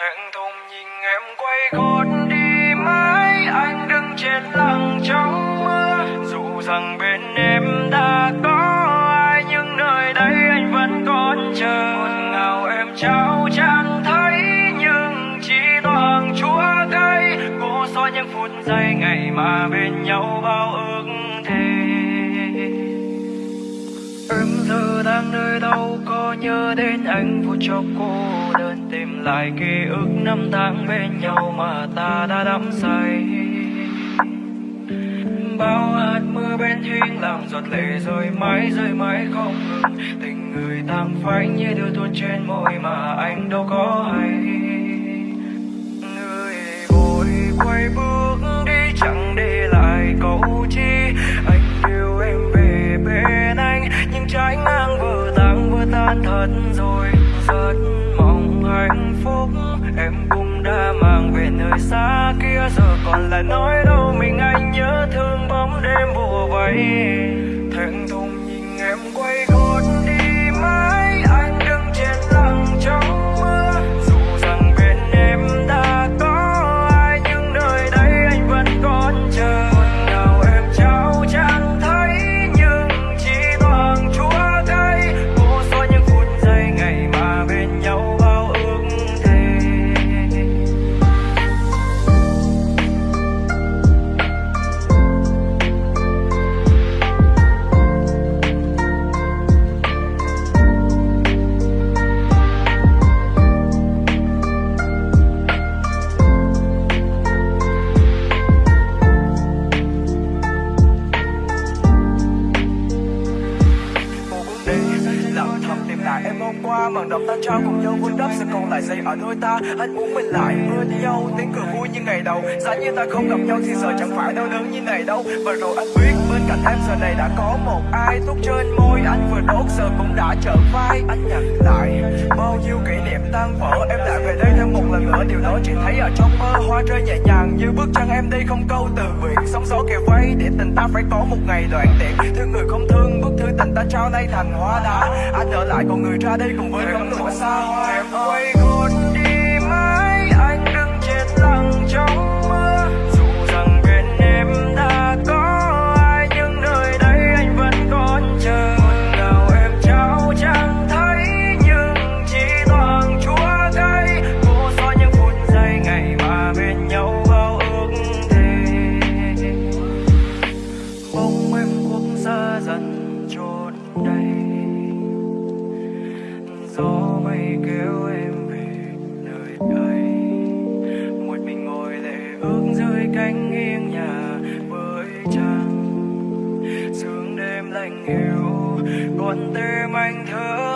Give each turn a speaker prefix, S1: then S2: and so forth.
S1: thẹn thùng nhìn em quay gót đi mãi anh đứng trên lặng trong mưa. Dù rằng bên em đã có ai, nhưng nơi đây anh vẫn còn chờ. Ngọt ngào em trao chẳng thấy, nhưng chỉ toàn chúa cây cố xóa những phút giây ngày mà bên nhau bao ước thề. Em giờ đang nơi đâu có nhớ đến anh phút chốc cô đơn tìm lại ký ức năm tháng bên nhau mà ta đã đắm say. Bao hạt mưa bên thuyền làm giọt lệ rơi mãi rơi mãi không ngừng. Tình người tàn phai như đưa tuôn trên môi mà anh đâu có hay. Người vội quay bước mất rồi. Rất mong hạnh phúc, em cũng đã mang về nơi xa kia. Giờ còn lại nói đâu, mình anh nhớ thương bóng đêm bùa vây.
S2: Qua màn đọc ta trao cùng nhau vun đắp sẽ còn lại dây ở đôi ta. Anh muốn mình lại bên nhau tiếng cười vui như ngày đầu. Giá như ta không gặp nhau thì giờ chẳng phải đau đớn như này đâu. Và rồi anh biết bên cạnh em giờ này đã có một ai thuốc trên môi. Anh vừa đốt, giờ cũng đã trở vai. Anh nhặt lại bao nhiêu kỷ niệm tan vỡ. Em lại về đây thêm một lần nữa, điều đó chỉ thấy ở trong mơ. Hoa rơi nhẹ nhàng như bước chân em đi không câu từ biệt sóng gió kề vây để tình ta phải có một ngày đoạn tiện. Thương người không thương, bức thư tình ta trao nay thành hoa đá. Anh ở lại còn người ra đây cùng với gấm lụa xa
S1: em quay gót đi mãi, anh đứng chết lặng trong mưa dù rằng bên em đã có ai, nhưng nơi đây anh vẫn còn chờ. Ngọt ngào em trao chẳng thấy, nhưng chỉ toàn chúa cay. Cố xóa những phút giây ngày mà bên nhau bao ước thề. Bóng em quốc gia dần trốn đầy. Kéo em về nơi đây. Một mình ngồi lệ ước dưới cánh nghiêng nhà với trăng sương đêm lạnh hiu con tim anh thơ